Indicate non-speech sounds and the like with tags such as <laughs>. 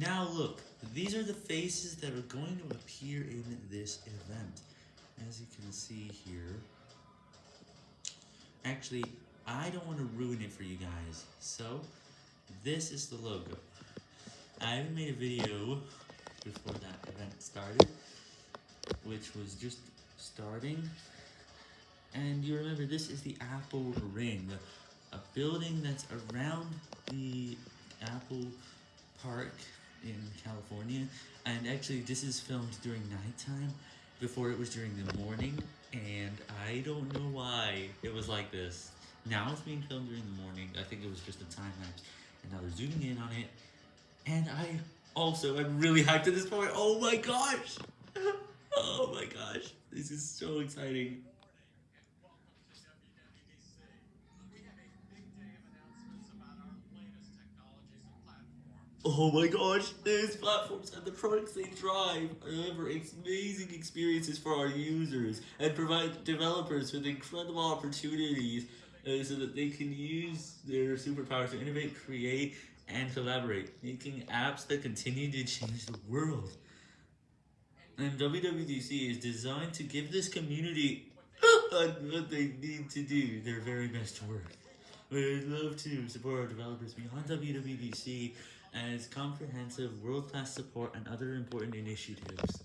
Now look, these are the faces that are going to appear in this event. As you can see here. Actually, I don't want to ruin it for you guys, so this is the logo. I made a video before that event started, which was just starting. And you remember, this is the Apple Ring, a building that's around the Apple Park in California. And actually, this is filmed during nighttime, before it was during the morning, and I don't know why it was like this. Now it's being filmed during the morning, I think it was just a time lapse, and now they're zooming in on it, and I also am really hyped at this point, oh my gosh! <laughs> oh my gosh, this is so exciting. Oh my gosh, these platforms and the products they drive deliver amazing experiences for our users and provide developers with incredible opportunities uh, so that they can use their superpowers to innovate, create, and collaborate, making apps that continue to change the world. And WWDC is designed to give this community <gasps> what they need to do their very best work. We'd love to support our developers beyond WWDC as comprehensive world-class support and other important initiatives.